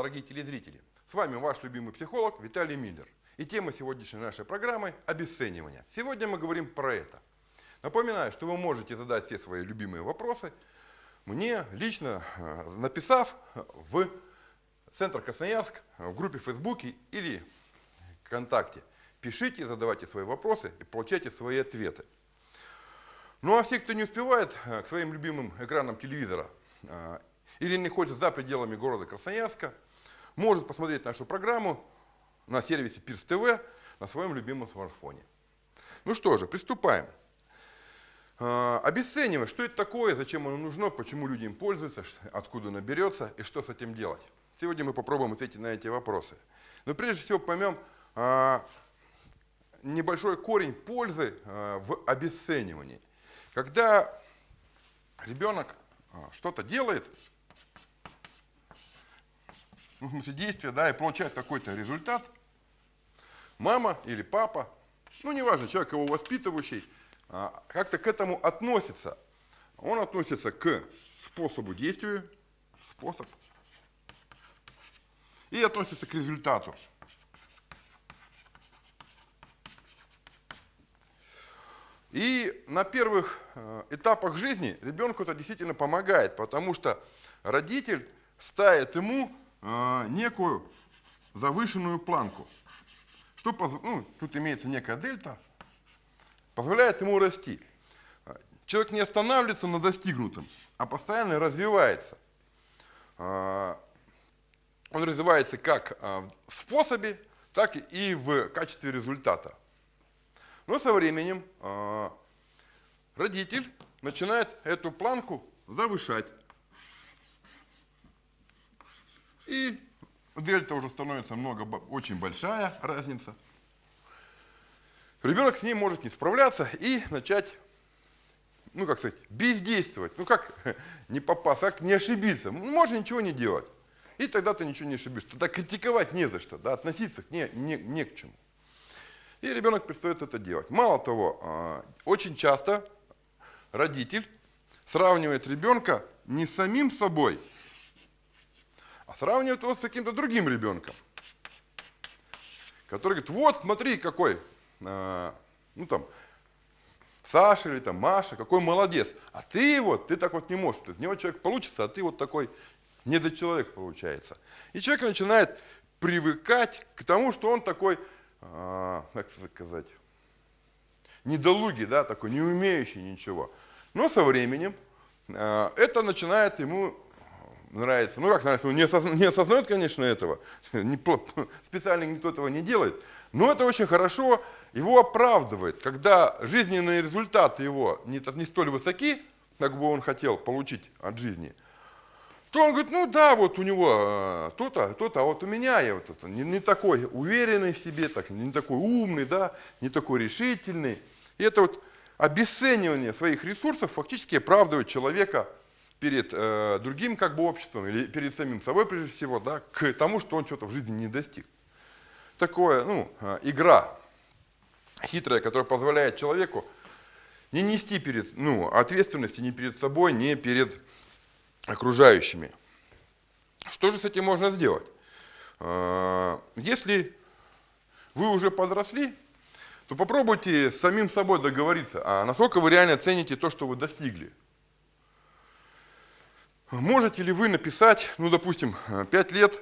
Дорогие телезрители! С вами ваш любимый психолог Виталий Миллер. И тема сегодняшней нашей программы – обесценивание. Сегодня мы говорим про это. Напоминаю, что вы можете задать все свои любимые вопросы мне лично, э, написав в Центр Красноярск, в группе в Фейсбуке или ВКонтакте. Пишите, задавайте свои вопросы и получайте свои ответы. Ну а все, кто не успевает э, к своим любимым экранам телевизора э, или находится за пределами города Красноярска, может посмотреть нашу программу на сервисе Пирс ТВ на своем любимом смартфоне. Ну что же, приступаем. А, обесценивать, что это такое, зачем оно нужно, почему люди им пользуются, откуда оно берется и что с этим делать. Сегодня мы попробуем ответить на эти вопросы. Но прежде всего поймем а, небольшой корень пользы а, в обесценивании. Когда ребенок что-то делает, ну, в смысле действия, да, и получает какой-то результат, мама или папа, ну неважно, человек его воспитывающий, а, как-то к этому относится. Он относится к способу действия, способ, и относится к результату. И на первых э, этапах жизни ребенку это действительно помогает, потому что родитель ставит ему некую завышенную планку. Что, ну, тут имеется некая дельта, позволяет ему расти. Человек не останавливается на достигнутом, а постоянно развивается. А, он развивается как а, в способе, так и в качестве результата. Но со временем а, родитель начинает эту планку завышать. И дельта уже становится много, очень большая разница. Ребенок с ним может не справляться и начать, ну как сказать, бездействовать. Ну как не попасть, как не ошибиться. Можно ничего не делать. И тогда ты ничего не ошибешься. Тогда критиковать не за что, да, относиться к не, не, не к чему. И ребенок перестает это делать. Мало того, а, очень часто родитель сравнивает ребенка не с самим собой, а сравнивает его с каким-то другим ребенком. Который говорит, вот смотри, какой а, ну там, Саша или там Маша, какой молодец. А ты вот, ты так вот не можешь. То есть, него человек получится, а ты вот такой недочеловек получается. И человек начинает привыкать к тому, что он такой, а, как сказать, недолугий, да, такой, не умеющий ничего. Но со временем а, это начинает ему нравится. Ну как нравится, он не, осозна, не осознает, конечно, этого, специально никто этого не делает, но это очень хорошо его оправдывает, когда жизненные результаты его не, не столь высоки, как бы он хотел получить от жизни, то он говорит, ну да, вот у него э, то-то, то-то, а вот у меня я вот это, не, не такой уверенный в себе, так, не такой умный, да, не такой решительный. И это вот обесценивание своих ресурсов фактически оправдывает человека перед э, другим как бы обществом или перед самим собой прежде всего, да, к тому, что он что-то в жизни не достиг. Такое, ну, э, игра хитрая, которая позволяет человеку не нести перед, ну, ответственности ни перед собой, ни перед окружающими. Что же с этим можно сделать? А, если вы уже подросли, то попробуйте с самим собой договориться, а насколько вы реально цените то, что вы достигли. Можете ли вы написать, ну, допустим, 5 лет,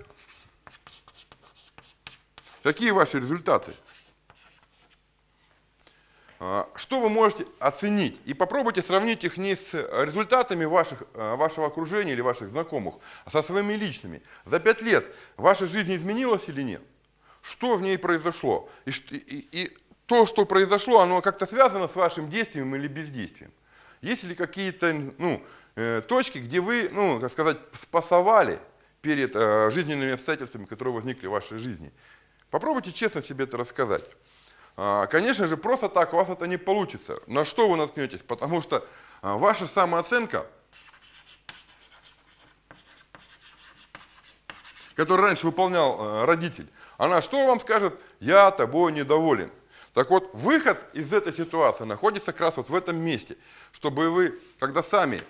какие ваши результаты? А, что вы можете оценить? И попробуйте сравнить их не с результатами ваших, а, вашего окружения или ваших знакомых, а со своими личными. За пять лет ваша жизнь изменилась или нет? Что в ней произошло? И, и, и то, что произошло, оно как-то связано с вашим действием или бездействием? Есть ли какие-то ну, точки, где вы, ну, как сказать, спасовали перед э, жизненными обстоятельствами, которые возникли в вашей жизни? Попробуйте честно себе это рассказать. А, конечно же, просто так у вас это не получится. На что вы наткнетесь? Потому что а, ваша самооценка, которую раньше выполнял а, родитель, она что вам скажет? Я тобой недоволен. Так вот, выход из этой ситуации находится как раз вот в этом месте, чтобы вы, когда сами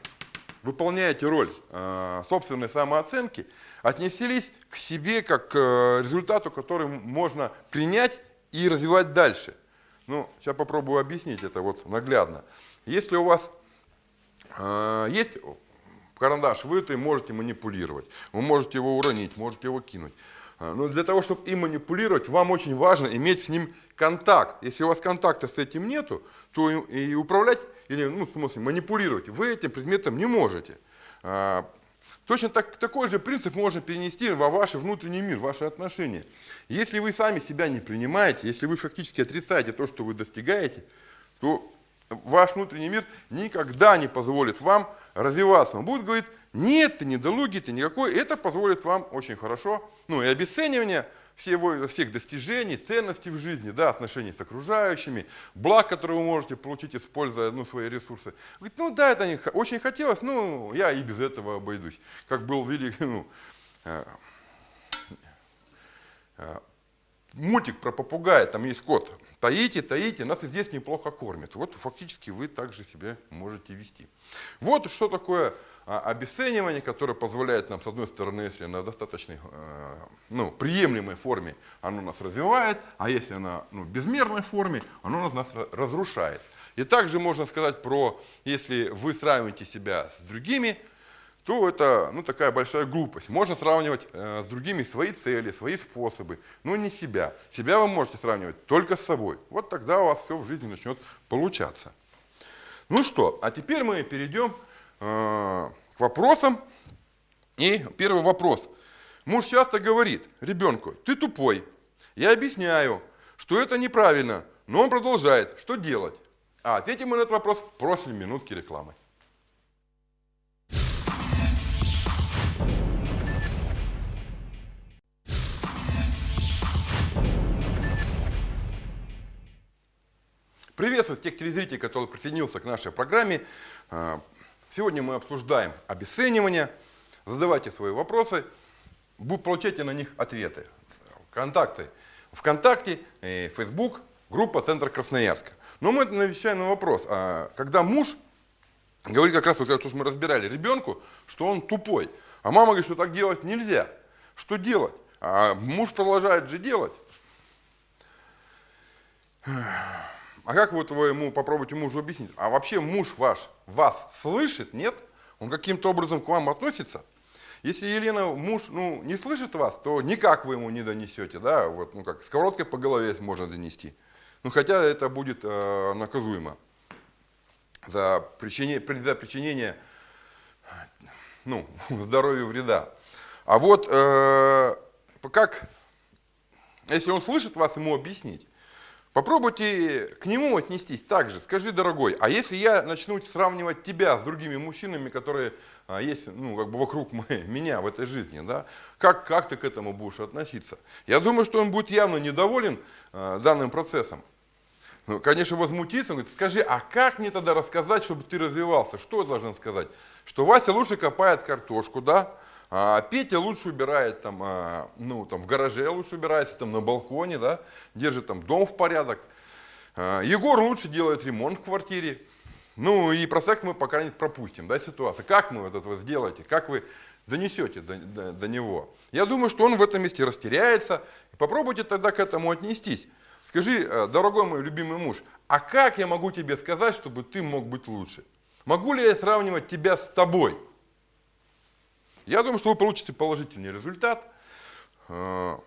выполняете роль э, собственной самооценки, отнеслись к себе как к э, результату, который можно принять и развивать дальше. Ну, сейчас попробую объяснить это вот наглядно. Если у вас э, есть карандаш, вы это можете манипулировать. Вы можете его уронить, можете его кинуть. А, но для того, чтобы им манипулировать, вам очень важно иметь с ним контакт. Если у вас контакта с этим нету, то и управлять, или, ну, в смысле, манипулировать вы этим предметом не можете. А, точно так, такой же принцип можно перенести во ваш внутренний мир, ваши отношения. Если вы сами себя не принимаете, если вы фактически отрицаете то, что вы достигаете, то ваш внутренний мир никогда не позволит вам развиваться. Он будет говорить, нет, ты недолугий, ты никакой. Это позволит вам очень хорошо, ну и обесценивание всего, всех достижений, ценностей в жизни, да, отношений с окружающими, благ, которые вы можете получить, используя ну, свои ресурсы. Говорит, ну да, это не, очень хотелось, ну я и без этого обойдусь. Как был великий, ну, э, э, мультик про попугая, там есть кот. Таите, таите, нас и здесь неплохо кормят. Вот фактически вы также себя можете вести. Вот что такое а, обесценивание, которое позволяет нам, с одной стороны, если на достаточной, э, ну, приемлемой форме, оно нас развивает, а если на ну, безмерной форме, оно нас разрушает. И также можно сказать про, если вы сравниваете себя с другими, то это ну, такая большая глупость. Можно сравнивать э, с другими свои цели, свои способы, но не себя. Себя вы можете сравнивать только с собой. Вот тогда у вас все в жизни начнет получаться. Ну что, а теперь мы перейдем э, к вопросам. И первый вопрос. Муж часто говорит ребенку, ты тупой. Я объясняю, что это неправильно, но он продолжает. Что делать? А ответим мы на этот вопрос после минутки рекламы. Приветствую тех телезрителей, которые присоединился к нашей программе. А, сегодня мы обсуждаем обесценивание. Задавайте свои вопросы, получайте на них ответы. Контакты ВКонтакте, Facebook, группа Центр Красноярска. Но мы навещаем на вопрос, а когда муж говорит как раз, вот то, что мы разбирали, ребенку, что он тупой, а мама говорит, что так делать нельзя. Что делать? А муж продолжает же делать. А как вот вы ему попробуйте мужу объяснить? А вообще муж ваш вас слышит, нет? Он каким-то образом к вам относится? Если Елена, муж, ну, не слышит вас, то никак вы ему не донесете, да, вот, ну, как сковородкой по голове можно донести. Ну, хотя это будет э, наказуемо за причинение, за причинение ну, здоровью вреда. А вот э, как, если он слышит вас, ему объяснить. Попробуйте к нему отнестись так же. Скажи, дорогой, а если я начну сравнивать тебя с другими мужчинами, которые а, есть ну, как бы вокруг меня в этой жизни, да, как, как ты к этому будешь относиться? Я думаю, что он будет явно недоволен а, данным процессом. Ну, конечно, возмутиться, он говорит, скажи, а как мне тогда рассказать, чтобы ты развивался? Что я должен сказать? Что Вася лучше копает картошку, да? А Петя лучше убирает там, а, ну, там в гараже лучше убирается, там на балконе, да, держит там дом в порядок. А, Егор лучше делает ремонт в квартире. Ну и про секс мы пока не пропустим, да, ситуация. Как мы вот это вот сделаете, как вы занесете до, до, до него. Я думаю, что он в этом месте растеряется. Попробуйте тогда к этому отнестись. Скажи, э, дорогой мой любимый муж, а как я могу тебе сказать, чтобы ты мог быть лучше? Могу ли я сравнивать тебя с тобой? Я думаю, что вы получите положительный результат. А,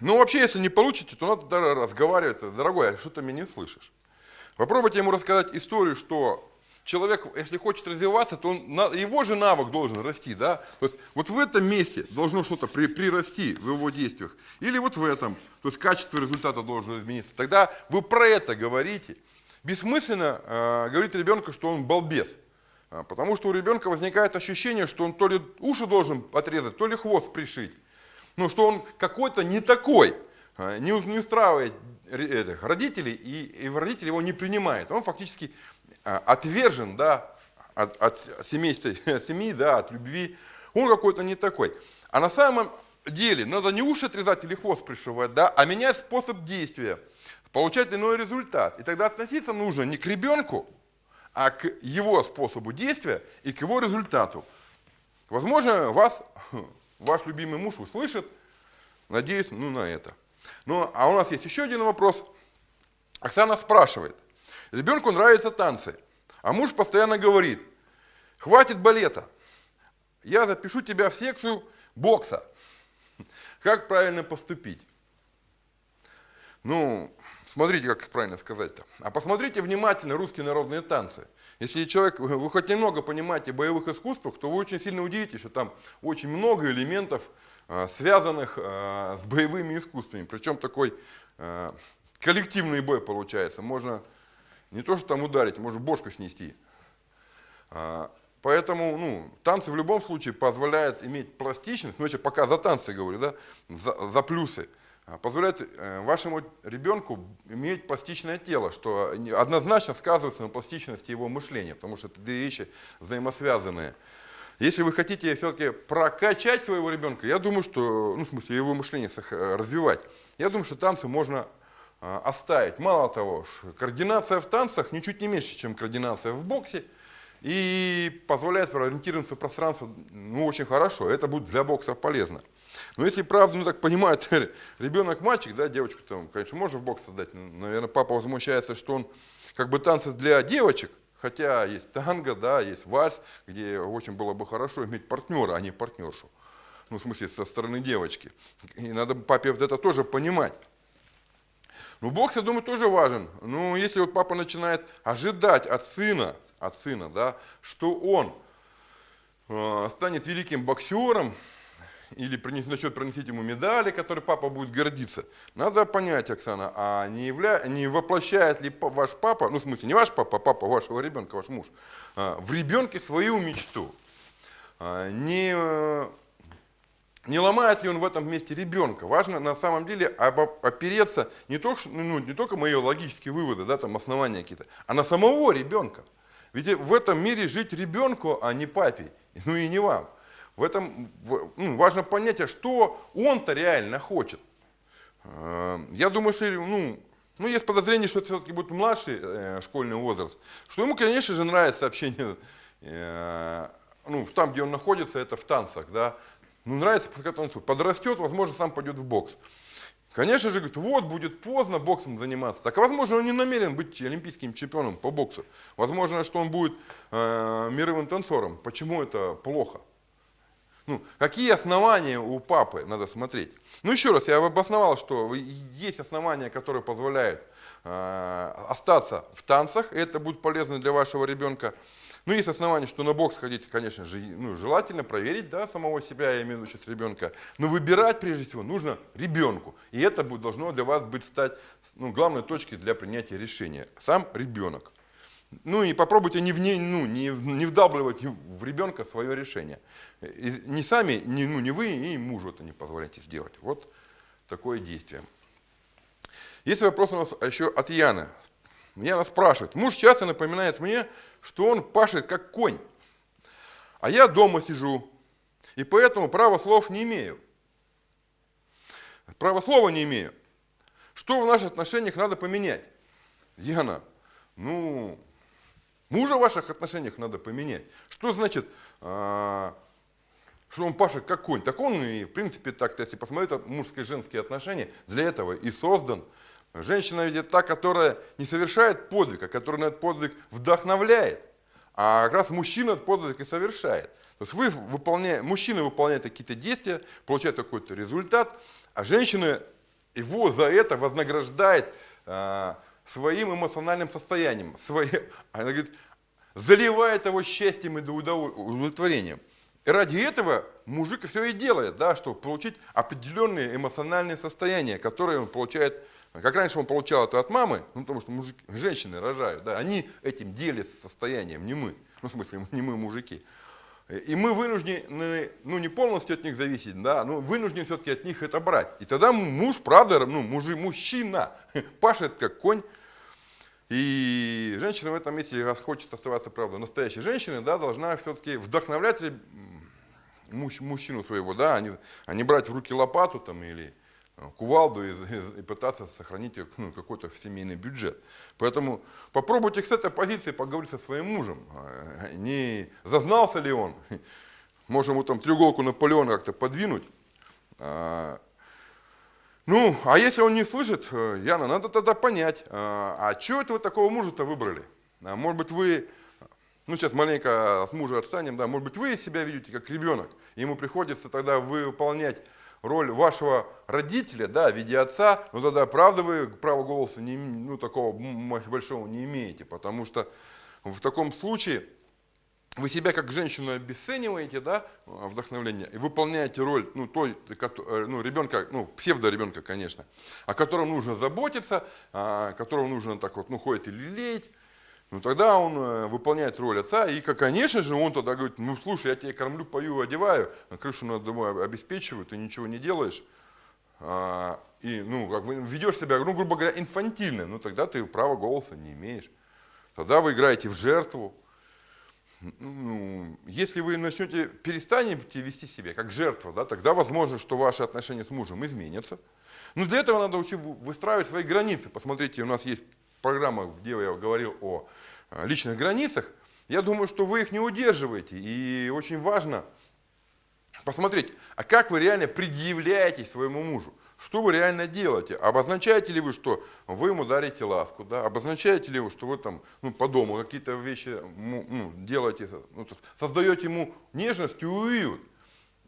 ну, вообще, если не получите, то надо разговаривать. Дорогой, а что ты меня не слышишь? Попробуйте ему рассказать историю, что человек, если хочет развиваться, то он, его же навык должен расти. Да? То есть вот в этом месте должно что-то при, прирасти в его действиях. Или вот в этом. То есть качество результата должно измениться. Тогда вы про это говорите. Бессмысленно э, говорить ребенку, что он балбес. А, потому что у ребенка возникает ощущение, что он то ли уши должен отрезать, то ли хвост пришить. Ну, что он какой-то не такой, а, не, устраивает родителей, и, и родители его не принимают. Он фактически а, отвержен да, от, от семейства, семьи, да, от любви. Он какой-то не такой. А на самом деле надо не уши отрезать или хвост пришивать, да, а менять способ действия, получать иной результат. И тогда относиться нужно не к ребенку, а к его способу действия и к его результату. Возможно, вас ваш любимый муж услышит, надеюсь, ну на это. Ну, а у нас есть еще один вопрос. Оксана спрашивает. Ребенку нравятся танцы, а муж постоянно говорит, хватит балета, я запишу тебя в секцию бокса. Как правильно поступить? Ну, смотрите, как правильно сказать-то. А посмотрите внимательно русские народные танцы. Если человек, вы хоть немного понимаете боевых искусствах, то вы очень сильно удивитесь, что там очень много элементов, а, связанных а, с боевыми искусствами. Причем такой а, коллективный бой получается. Можно не то, что там ударить, можно бошку снести. Поэтому ну, танцы в любом случае позволяют иметь пластичность, ну я пока за танцы говорю, да, за, за плюсы, позволяет э, вашему ребенку иметь пластичное тело, что однозначно сказывается на пластичности его мышления, потому что это две вещи взаимосвязанные. Если вы хотите все-таки прокачать своего ребенка, я думаю, что, ну, в смысле, его мышление развивать, я думаю, что танцы можно а, оставить. Мало того, координация в танцах ничуть не меньше, чем координация в боксе, и позволяет ориентироваться в пространство ну, очень хорошо. Это будет для бокса полезно. Но если правда, ну так понимает, ребенок мальчик, да, девочку там, конечно, можно в бокс создать. Наверное, папа возмущается, что он как бы танцы для девочек, Хотя есть танго, да, есть вальс, где очень было бы хорошо иметь партнера, а не партнершу. Ну, в смысле, со стороны девочки. И надо папе вот это тоже понимать. Ну, бокс, я думаю, тоже важен. Ну, если вот папа начинает ожидать от сына, от сына, да, что он э, станет великим боксером, или начнет приносить ему медали, которые папа будет гордиться. Надо понять, Оксана, а не, явля... не воплощает ли ваш папа, ну в смысле не ваш папа, а папа вашего ребенка, ваш муж, а, в ребенке свою мечту? А, не, не ломает ли он в этом месте ребенка? Важно на самом деле опереться не только, ну, не только мои логические выводы, да, там основания какие-то, а на самого ребенка. Ведь в этом мире жить ребенку, а не папе, ну и не вам. В этом ну, важно понять, а что он-то реально хочет. Э, я думаю, что ну, ну, есть подозрение, что это все-таки будет младший э, школьный возраст, что ему, конечно же, нравится общение, э, ну, там, где он находится, это в танцах, да, ну, нравится, пускай танцует. Подрастет, возможно, сам пойдет в бокс. Конечно же, говорит, вот, будет поздно боксом заниматься. Так, возможно, он не намерен быть олимпийским чемпионом по боксу. Возможно, что он будет э, мировым танцором. Почему это плохо? Ну, какие основания у папы надо смотреть? Ну, еще раз, я обосновал, что есть основания, которые позволяют остаться в танцах, и это будет полезно для вашего ребенка. Ну, есть основания, что на бокс ходить, конечно же, ну, желательно проверить да, самого себя, я имею в виду сейчас ребенка. Но выбирать, прежде всего, нужно ребенку. И это будет, должно для вас быть стать ну, главной точкой для принятия решения. Сам ребенок. Ну и попробуйте не, в, не, ну, не, не вдавливать в ребенка свое решение. И не сами, не, ну, не вы, и мужу это не позволяйте сделать. Вот такое действие. Есть вопрос у нас еще от Яны. Яна спрашивает. Муж часто напоминает мне, что он пашет как конь, а я дома сижу, и поэтому права слов не имею. Права слова не имею. Что в наших отношениях надо поменять? Яна, ну, Мужа в ваших отношениях надо поменять. Что значит, а, что он Паша как конь? Так он и, в принципе, так, если посмотреть мужские и женские отношения, для этого и создан. Женщина ведь это та, которая не совершает подвиг, а которая на этот подвиг вдохновляет. А как раз мужчина этот подвиг и совершает. То есть вы выполняете, мужчина выполняет какие-то действия, получает какой-то результат, а женщина его за это вознаграждает а, своим эмоциональным состоянием. Свои, она говорит, заливает его счастьем и удовлетворением. И ради этого мужик все и делает, да, чтобы получить определенные эмоциональные состояния, которые он получает, как раньше он получал это от мамы, ну, потому что мужики, женщины рожают, да, они этим делятся состоянием, не мы, ну, в смысле, не мы мужики. И мы вынуждены, ну не полностью от них зависеть, да, но вынуждены все-таки от них это брать. И тогда муж, правда, ну, мужи, мужчина пашет как конь, и женщина в этом месте, раз хочет оставаться, правда, настоящей женщиной, да, должна все-таки вдохновлять мужчину своего, да, а не, а не брать в руки лопату там, или кувалду и, и, и пытаться сохранить ну, какой-то семейный бюджет. Поэтому попробуйте с этой позиции поговорить со своим мужем. А, не зазнался ли он? Можем ему там треуголку Наполеона как-то подвинуть. А, ну, а если он не слышит, э, Яна, надо тогда понять, а, а что это вы такого мужа-то выбрали? Может быть, вы, ну сейчас маленько с мужа отстанем, да, может быть, вы себя видите как ребенок, ему приходится тогда выполнять роль вашего родителя, да, в виде отца, но тогда правда вы права голоса не, ну, такого большого не имеете, потому что в таком случае вы себя как женщину обесцениваете, да, вдохновление, и выполняете роль, ну, той, э, ну, ребенка, ну, псевдо-ребенка, конечно, о котором нужно заботиться, о котором нужно так вот, ну, ходит и лелеять, ну, тогда он э, выполняет роль отца, и, конечно же, он тогда говорит, ну, слушай, я тебя кормлю, пою, одеваю, крышу над домой обеспечиваю, ты ничего не делаешь, а, и, ну, как бы ведешь себя, ну, грубо говоря, инфантильно, ну, тогда ты права голоса не имеешь. Тогда вы играете в жертву. Ну, если вы начнете, перестанете вести себя как жертва, да, тогда возможно, что ваши отношения с мужем изменятся. Но для этого надо учить выстраивать свои границы. Посмотрите, у нас есть программа, где я говорил о э, личных границах, я думаю, что вы их не удерживаете. И очень важно посмотреть, а как вы реально предъявляете своему мужу. Что вы реально делаете? Обозначаете ли вы, что вы ему дарите ласку? Да? Обозначаете ли вы, что вы там ну, по дому какие-то вещи ну, делаете, ну, создаете ему нежность и уют?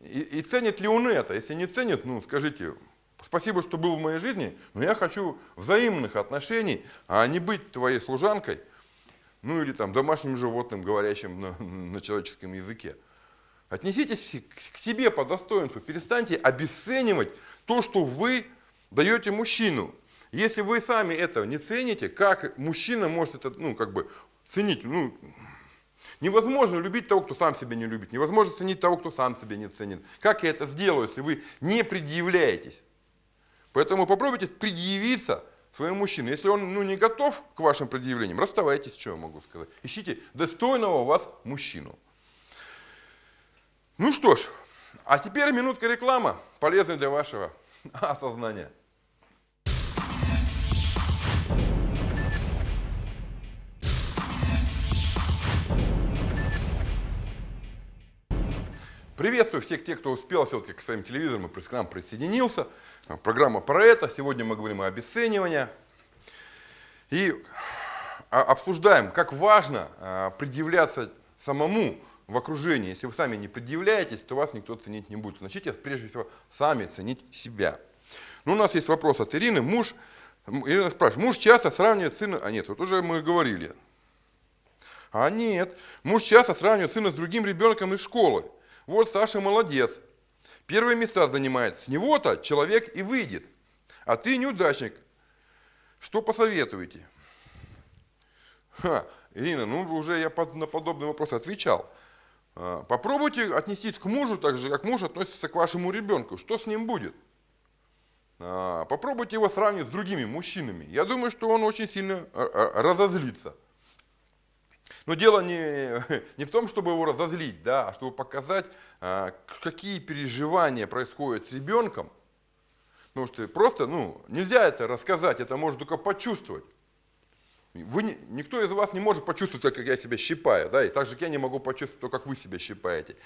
И, и ценит ли он это? Если не ценит, ну скажите, Спасибо, что был в моей жизни, но я хочу взаимных отношений, а не быть твоей служанкой, ну или там домашним животным, говорящим на, на человеческом языке. Отнеситесь к себе по достоинству, перестаньте обесценивать то, что вы даете мужчину. Если вы сами этого не цените, как мужчина может это, ну, как бы, ценить? Ну, невозможно любить того, кто сам себя не любит. Невозможно ценить того, кто сам себя не ценит. Как я это сделаю, если вы не предъявляетесь? Поэтому попробуйте предъявиться своему мужчине. Если он ну, не готов к вашим предъявлениям, расставайтесь, что я могу сказать. Ищите достойного вас мужчину. Ну что ж, а теперь минутка реклама, полезная для вашего осознания. Приветствую всех тех, кто успел все-таки к своим телевизорам и к нам присоединился. Программа про это. Сегодня мы говорим о обесценивании. И обсуждаем, как важно а, предъявляться самому в окружении. Если вы сами не предъявляетесь, то вас никто ценить не будет. Начните прежде всего сами ценить себя. Ну, у нас есть вопрос от Ирины. Муж, Ирина спрашивает, муж часто сравнивает сына... А нет, вот уже мы говорили. А нет, муж часто сравнивает сына с другим ребенком из школы. Вот Саша молодец. Первые места занимает. С него-то человек и выйдет. А ты неудачник. Что посоветуете? Ха, Ирина, ну уже я на подобный вопрос отвечал. А, попробуйте отнестись к мужу так же, как муж относится к вашему ребенку. Что с ним будет? А, попробуйте его сравнить с другими мужчинами. Я думаю, что он очень сильно разозлится. Но дело не, не в том, чтобы его разозлить, да, а чтобы показать, а, какие переживания происходят с ребенком. Потому что просто ну, нельзя это рассказать, это можно только почувствовать. Вы, никто из вас не может почувствовать, как я себя щипаю, да, и так же я не могу почувствовать то, как вы себя щипаете.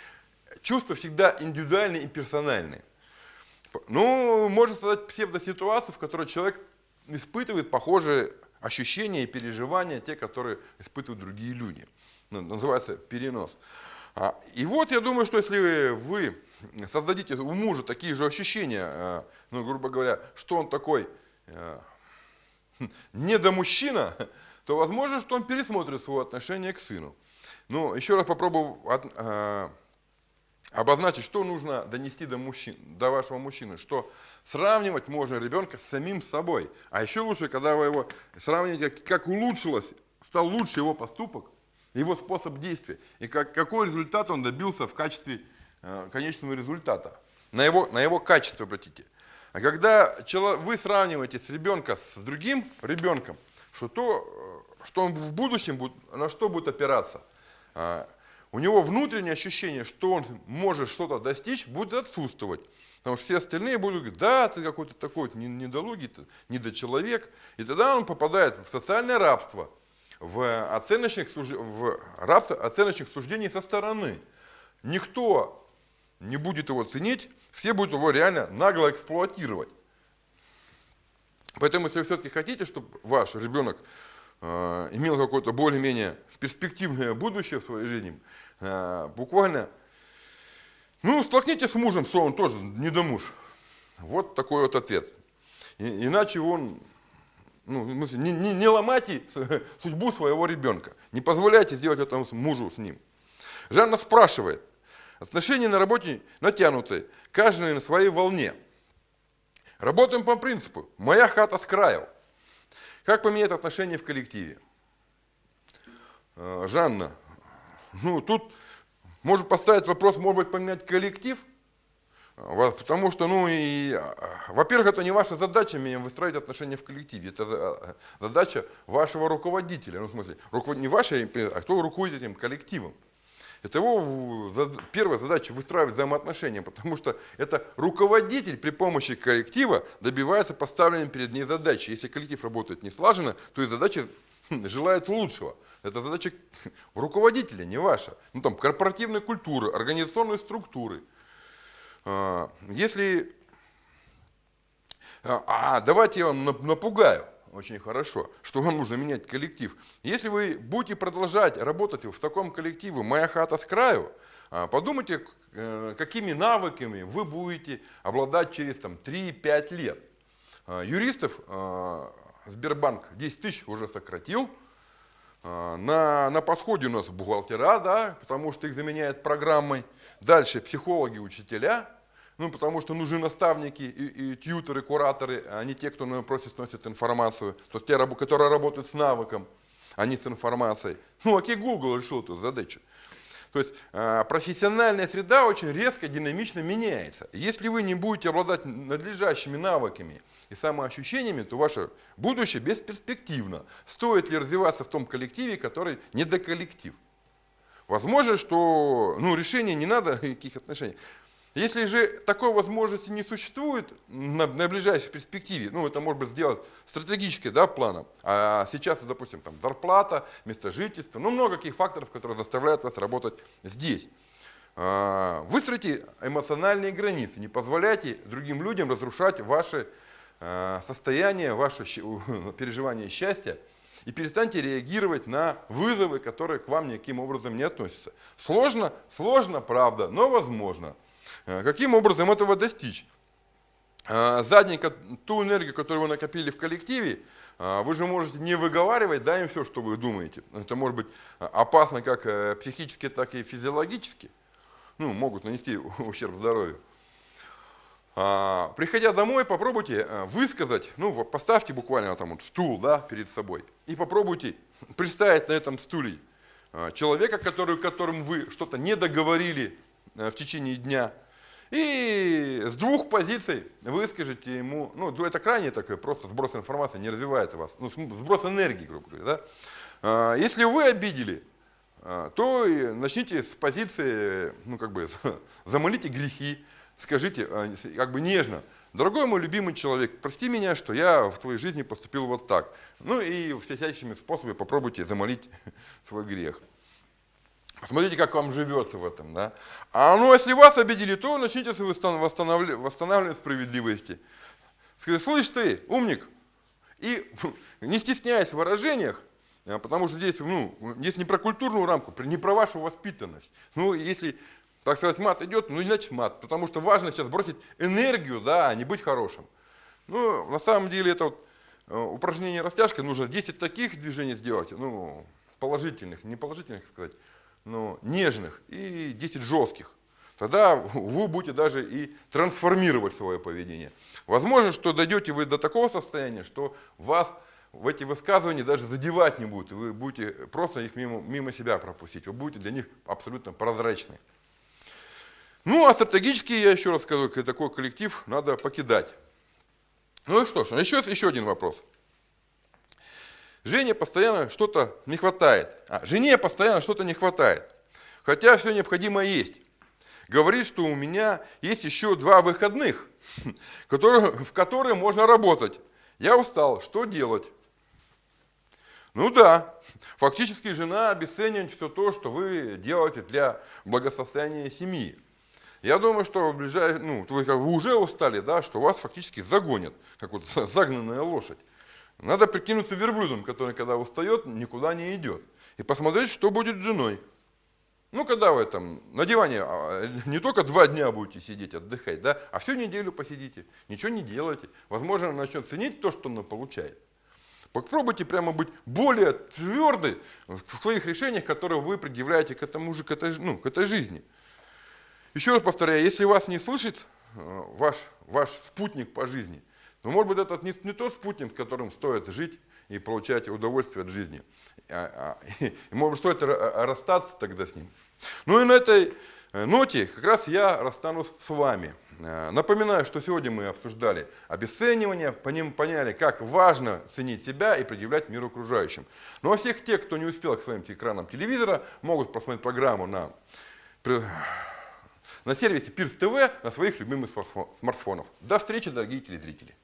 Чувства всегда индивидуальные и персональные. Ну, можно создать псевдоситуацию, в которой человек испытывает похожие ощущения и переживания, те, которые испытывают другие люди. Ну, называется перенос. А, и вот я думаю, что если вы создадите у мужа такие же ощущения, а, ну, грубо говоря, что он такой а, недомужчина, то возможно, что он пересмотрит свое отношение к сыну. Но еще раз попробую обозначить, что нужно донести до, мужчин, до вашего мужчины, что сравнивать можно ребенка с самим собой. А еще лучше, когда вы его сравниваете, как, улучшилось, стал лучше его поступок, его способ действия, и как, какой результат он добился в качестве э, конечного результата. На его, на его качество обратите. А когда вы сравниваете с ребенка с другим ребенком, что, то, э, что он в будущем будет, на что будет опираться? У него внутреннее ощущение, что он может что-то достичь, будет отсутствовать. Потому что все остальные будут говорить, да, ты какой-то такой недолугий, недочеловек. И тогда он попадает в социальное рабство, в, оценочных, в рабство оценочных суждений со стороны. Никто не будет его ценить, все будут его реально нагло эксплуатировать. Поэтому, если вы все-таки хотите, чтобы ваш ребенок имел какое-то более-менее перспективное будущее в своей жизни, э, буквально ну, столкнитесь с мужем, что он тоже не до. Вот такой вот ответ. И, иначе он, ну, не, не, не ломайте судьбу своего ребенка. Не позволяйте сделать это мужу с ним. Жанна спрашивает, отношения на работе натянутые, каждый на своей волне. Работаем по принципу, моя хата с краю. Как поменять отношения в коллективе? Э, Жанна, ну тут может поставить вопрос, может быть, поменять коллектив? Потому что, ну и, а, во-первых, это не ваша задача выстраивать отношения в коллективе. Это задача вашего руководителя. Ну, в смысле, не ваша, а кто руководит этим коллективом. Это его первая задача выстраивать взаимоотношения, потому что это руководитель при помощи коллектива добивается поставленной перед ней задачи. Если коллектив работает не слаженно, то и задача желает лучшего. Это задача руководителя, не ваша. Ну там корпоративной культуры, организационной структуры. А, если... А, а, давайте я вам напугаю очень хорошо, что вам нужно менять коллектив. Если вы будете продолжать работать в таком коллективе «Моя хата с краю», а, подумайте, э, какими навыками вы будете обладать через 3-5 лет. Юристов Сбербанк 10 тысяч уже сократил. А, на, на подходе у нас бухгалтера, да, потому что их заменяют программой. Дальше психологи, учителя, ну, потому что нужны наставники и, и тьютеры, кураторы, а не те, кто на просто сносит информацию. То есть те, которые работают с навыком, а не с информацией. Ну, окей, Google решил эту задачу. То есть а, профессиональная среда очень резко, динамично меняется. Если вы не будете обладать надлежащими навыками и самоощущениями, то ваше будущее бесперспективно. Стоит ли развиваться в том коллективе, который не до коллектив? Возможно, что ну, решение не надо никаких отношений. Если же такой возможности не существует на, на ближайшей перспективе, ну это может быть сделать стратегически да, планом, а сейчас, допустим, там зарплата, место жительства, ну много каких факторов, которые заставляют вас работать здесь. А, выстроите эмоциональные границы, не позволяйте другим людям разрушать ваше а, состояние, ваше переживание счастья и перестаньте реагировать на вызовы, которые к вам никаким образом не относятся. Сложно? Сложно, правда, но возможно. Э, каким образом этого достичь? Э, задника, ту энергию, которую вы накопили в коллективе, э, вы же можете не выговаривать да, им все, что вы думаете. Это может быть опасно как психически, так и физиологически. Ну, могут нанести ущерб здоровью. Приходя домой, попробуйте высказать, ну, поставьте буквально там вот стул да, перед собой и попробуйте представить на этом стуле человека, который, которым вы что-то не договорили в течение дня – и с двух позиций выскажите ему, ну это крайне такой просто сброс информации, не развивает вас, ну сброс энергии, грубо говоря. Да? А, если вы обидели, а, то начните с позиции, ну как бы замолите грехи, скажите а, как бы нежно, дорогой мой любимый человек, прости меня, что я в твоей жизни поступил вот так. Ну и всяческими способами попробуйте замолить свой грех. Посмотрите, как вам живется в этом. Да? А ну, если вас обидели, то начните восстанавливать, восстанавливать справедливости. Скажите, слышь ты, умник, и не стесняясь в выражениях, а, потому что здесь, ну, здесь не про культурную рамку, не про вашу воспитанность. Ну, если, так сказать, мат идет, ну, иначе мат, потому что важно сейчас бросить энергию, да, а не быть хорошим. Ну, на самом деле, это вот э, упражнение растяжка, нужно 10 таких движений сделать, ну, положительных, не положительных сказать, ну, нежных и 10 жестких. Тогда вы будете даже и трансформировать свое поведение. Возможно, что дойдете вы до такого состояния, что вас в эти высказывания даже задевать не будут. Вы будете просто их мимо, мимо себя пропустить. Вы будете для них абсолютно прозрачны. Ну, а стратегически, я еще раз скажу, такой коллектив надо покидать. Ну и что ж, еще, еще один вопрос. Жене постоянно что-то не хватает. А, жене постоянно что-то не хватает. хотя все необходимое есть. Говорит, что у меня есть еще два выходных, в которые можно работать. Я устал, что делать? Ну да, фактически жена обесценивает все то, что вы делаете для благосостояния семьи. Я думаю, что в ближай... ну, вы, вы уже устали, да, что вас фактически загонят, как вот загнанная лошадь. Надо прикинуться верблюдом, который, когда устает, никуда не идет. И посмотреть, что будет с женой. Ну, когда вы там на диване а, не только два дня будете сидеть, отдыхать, да, а всю неделю посидите, ничего не делайте. Возможно, она начнет ценить то, что она получает. Попробуйте прямо быть более тверды в своих решениях, которые вы предъявляете к этому же, к этой, ну, к этой жизни. Еще раз повторяю, если вас не слышит э, ваш, ваш спутник по жизни, то может быть это не, не тот спутник, с которым стоит жить и получать удовольствие от жизни. А, а, и, может быть стоит расстаться тогда с ним. Ну и на этой э, ноте как раз я расстанусь с вами. Э, напоминаю, что сегодня мы обсуждали обесценивание, по ним поняли, как важно ценить себя и предъявлять миру окружающим. Ну а всех тех, кто не успел к своим экранам телевизора, могут посмотреть программу на, на сервисе Пирс ТВ на своих любимых смартфонов. До встречи, дорогие телезрители.